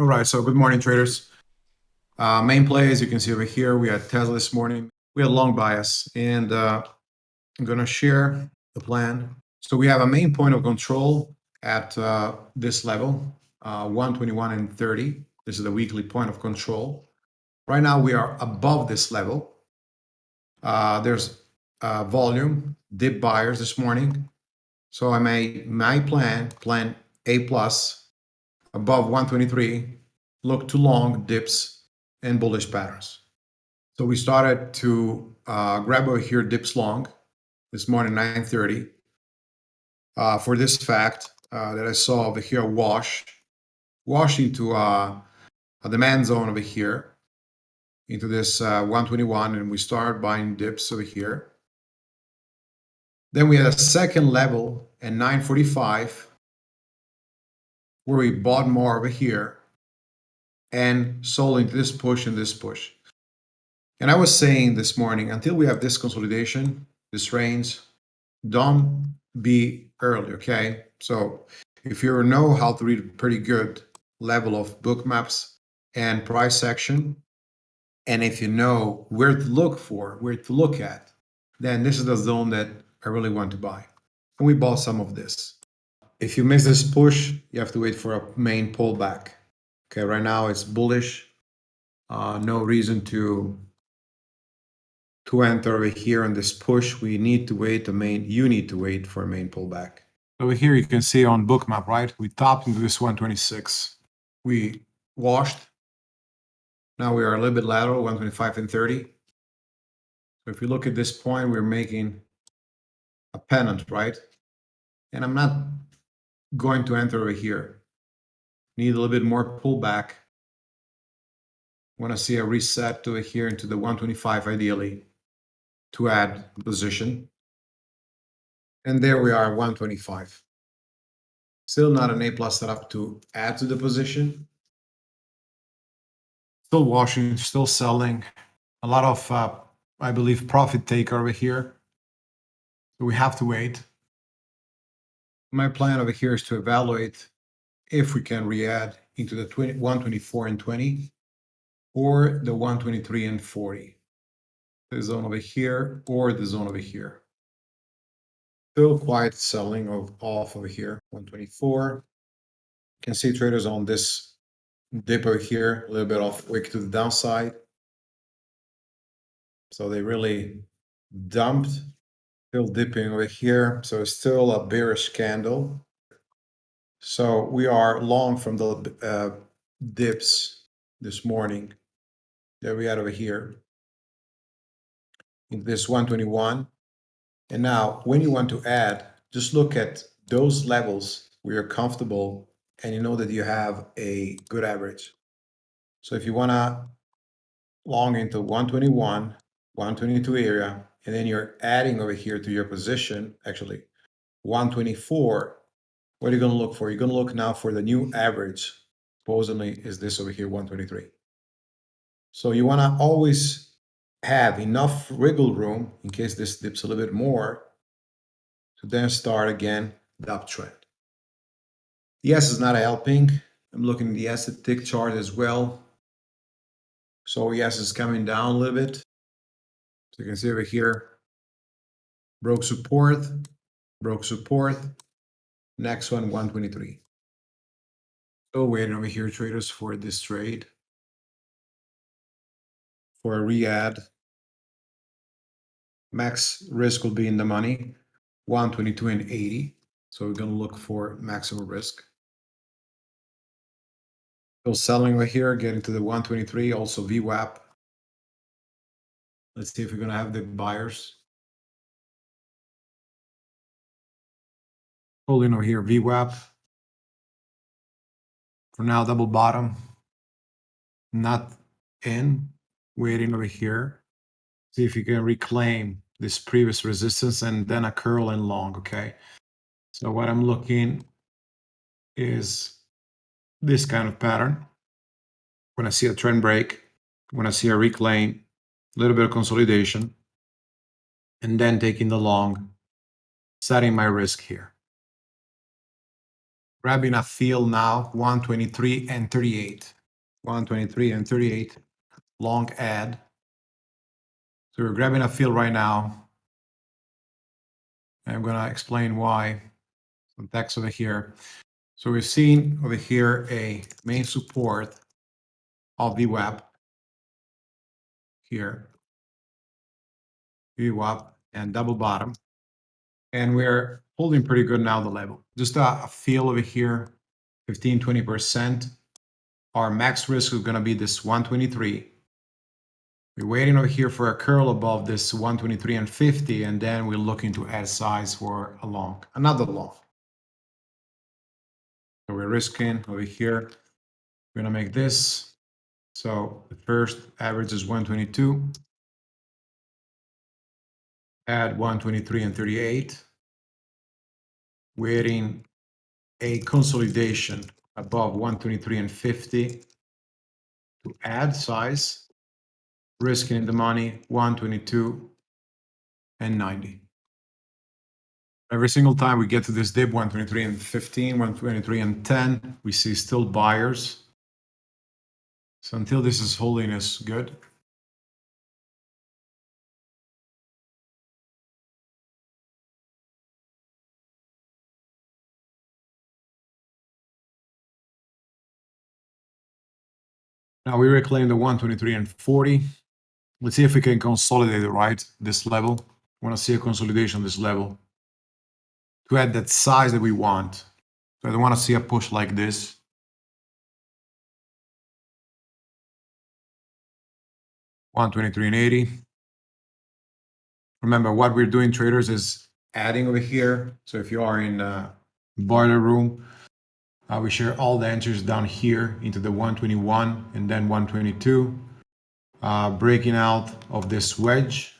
All right, so good morning, traders. Uh, main play, as you can see over here, we had Tesla this morning. We had long bias, and uh, I'm going to share the plan. So we have a main point of control at uh, this level, uh, 121 and 30. This is the weekly point of control. Right now, we are above this level. Uh, there's uh, volume, dip buyers this morning. So I made my plan, plan A plus, above 123, look to long dips and bullish patterns. So we started to uh, grab over here dips long this morning, 9.30. Uh, for this fact uh, that I saw over here wash, wash into uh, a demand zone over here, into this uh, 121, and we started buying dips over here. Then we had a second level at 945 where we bought more over here and sold into this push and this push. And I was saying this morning, until we have this consolidation, this range, don't be early, okay? So if you know how to read pretty good level of Bookmaps and price action, and if you know where to look for, where to look at, then this is the zone that I really want to buy. And we bought some of this. If you miss this push, you have to wait for a main pullback. Okay, right now it's bullish. Uh, no reason to to enter over here on this push. We need to wait the main, you need to wait for a main pullback. Over here you can see on bookmap, right? We topped into this 126. We washed. Now we are a little bit lateral, 125 and 30. So if you look at this point, we're making a pennant, right? And I'm not going to enter over here. Need a little bit more pullback. Want to see a reset to here into the 125 ideally to add position. And there we are, 125. Still not an A plus setup to add to the position. Still washing, still selling. A lot of, uh, I believe, profit take over here. So we have to wait my plan over here is to evaluate if we can re-add into the 20, 124 and 20 or the 123 and 40. The zone over here or the zone over here. Still quite selling of off over here, 124. You can see traders on this dip over here, a little bit off wick to the downside. So they really dumped Still dipping over here, so it's still a bearish candle. So we are long from the uh, dips this morning that we had over here in this 121. And now when you want to add, just look at those levels where you're comfortable and you know that you have a good average. So if you want to long into 121, 122 area, and then you're adding over here to your position, actually 124, what are you going to look for? You're going to look now for the new average, supposedly is this over here, 123. So you want to always have enough wiggle room in case this dips a little bit more to then start again the uptrend. ES is not helping. I'm looking at the asset tick chart as well. So ES is coming down a little bit. You can see over here, broke support, broke support, next one 123. So waiting over here traders for this trade for a re-add. Max risk will be in the money, 122 and 80. So we're going to look for maximum risk. Still selling right here, getting to the 123, also VWAP Let's see if we're going to have the buyers. Holding over here, VWAP. For now, double bottom. Not in. Waiting over here. See if you can reclaim this previous resistance and then a curl and long, okay? So what I'm looking is this kind of pattern. When I see a trend break, when I see a reclaim, a little bit of consolidation, and then taking the long, setting my risk here. grabbing a fill now, 123 and 38. 123 and 38, long add. So we're grabbing a fill right now. I'm gonna explain why. Some text over here. So we're seeing over here a main support of VWAP here. VWAP and double bottom. And we're holding pretty good now the level. Just a, a feel over here, 15, 20%. Our max risk is gonna be this 123. We're waiting over here for a curl above this 123 and 50, and then we're looking to add size for a long, another long. So we're risking over here. We're gonna make this. So the first average is 122. Add 123 and 38. We're in a consolidation above 123 and 50 to add size. Risking in the money 122 and 90. Every single time we get to this dip, 123 and 15, 123 and 10, we see still buyers. So until this is holiness good. Now we reclaim the 123 and 40. Let's see if we can consolidate it right, this level. Want to see a consolidation on this level to add that size that we want. So I don't want to see a push like this. One twenty-three and eighty. Remember, what we're doing, traders, is adding over here. So if you are in a boiler room, uh, we share all the entries down here into the 121 and then 122, uh, breaking out of this wedge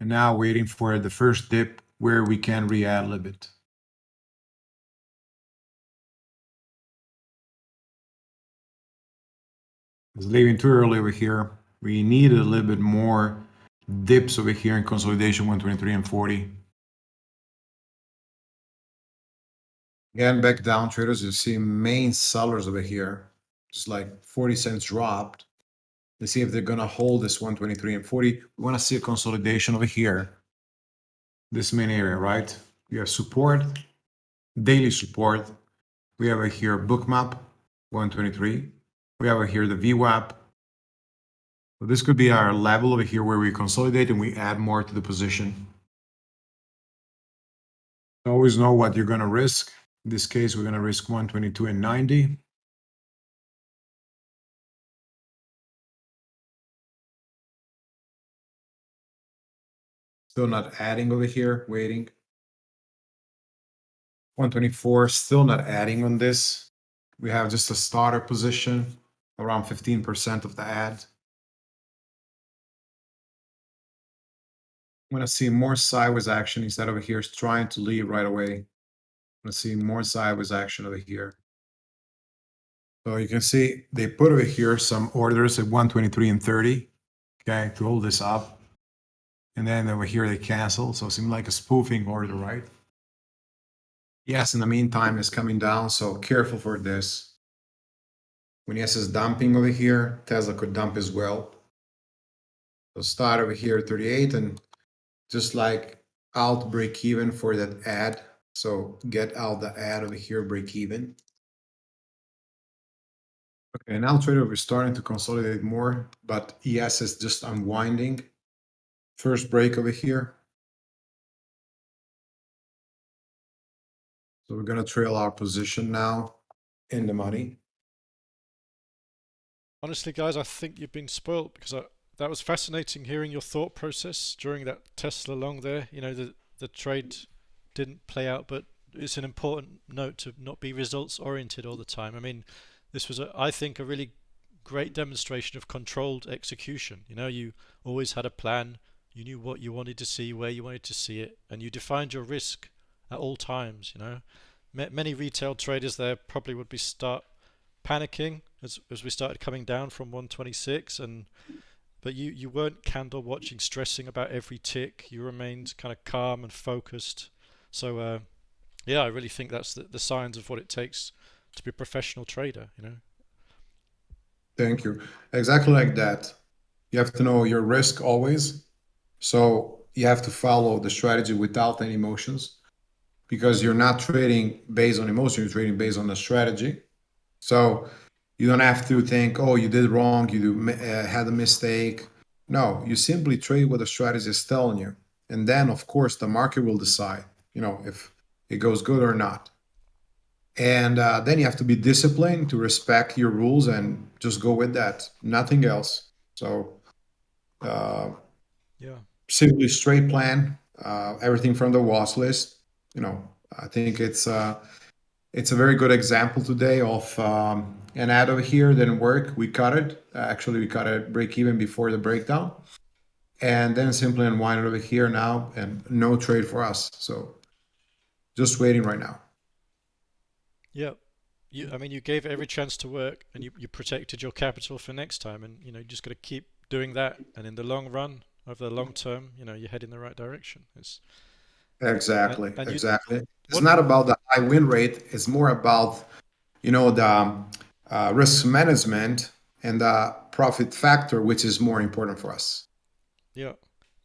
And now waiting for the first dip where we can re-add a little bit. It's leaving too early over here. We need a little bit more dips over here in consolidation 123 and 40. Again, back down traders, you see main sellers over here, just like 40 cents dropped. Let's see if they're gonna hold this 123 and 40. We wanna see a consolidation over here. This main area, right? We have support, daily support. We have over here Bookmap 123. We have here the VWAP. So this could be our level over here where we consolidate and we add more to the position. Always know what you're gonna risk. In this case, we're gonna risk 122 and 90. Still not adding over here, waiting. 124, still not adding on this. We have just a starter position, around 15% of the ad. I'm going to see more sideways action instead over here trying to leave right away. I'm going to see more sideways action over here. So you can see they put over here some orders at 123 and 30, okay, to hold this up. And then over here they cancel, so it seemed like a spoofing order, right? ES, in the meantime, it's coming down, so careful for this. When ES is dumping over here, Tesla could dump as well. So start over here 38 and just like out break even for that ad. So get out the ad over here, break even. Okay, now trader, we're starting to consolidate more, but ES is just unwinding first break over here. So we're going to trail our position now in the money. Honestly, guys, I think you've been spoilt because I, that was fascinating hearing your thought process during that Tesla long there. You know, the, the trade didn't play out, but it's an important note to not be results oriented all the time. I mean, this was, a, I think, a really great demonstration of controlled execution. You know, you always had a plan, you knew what you wanted to see, where you wanted to see it, and you defined your risk at all times. You know, many retail traders there probably would be start panicking as as we started coming down from 126, and but you you weren't candle watching, stressing about every tick. You remained kind of calm and focused. So uh, yeah, I really think that's the, the signs of what it takes to be a professional trader. You know. Thank you. Exactly like that. You have to know your risk always. So you have to follow the strategy without any emotions because you're not trading based on emotion, you're trading based on the strategy. So you don't have to think, oh, you did wrong, you uh, had a mistake. No, you simply trade what the strategy is telling you. And then, of course, the market will decide, you know, if it goes good or not. And uh, then you have to be disciplined to respect your rules and just go with that, nothing else. So, uh, yeah, simply straight plan, uh, everything from the watch list. You know, I think it's uh, it's a very good example today of um, an ad over here didn't work. We cut it. Actually, we cut it break even before the breakdown, and then simply unwind it over here now, and no trade for us. So, just waiting right now. Yeah. You, I mean, you gave every chance to work, and you, you protected your capital for next time, and you know you just got to keep doing that. And in the long run, over the long term, you know you head in the right direction. It's exactly, and, and exactly. You, it's what, not about the high win rate. It's more about you know the uh, risk management and the profit factor, which is more important for us. Yeah,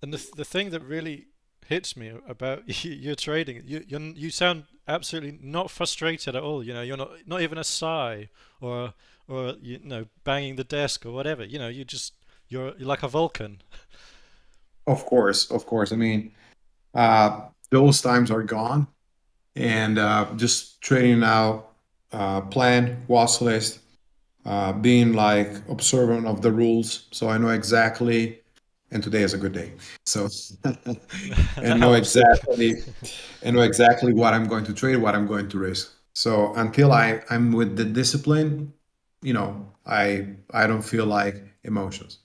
and the the thing that really hits me about your trading. You you you sound absolutely not frustrated at all. You know, you're not not even a sigh or or you know banging the desk or whatever. You know, you just you're you're like a Vulcan. Of course, of course. I mean, uh, those times are gone, and uh, just trading now, uh, plan, watch list, uh, being like observant of the rules, so I know exactly and today is a good day. So and know exactly and know exactly what I'm going to trade, what I'm going to risk. So until I I'm with the discipline, you know, I I don't feel like emotions.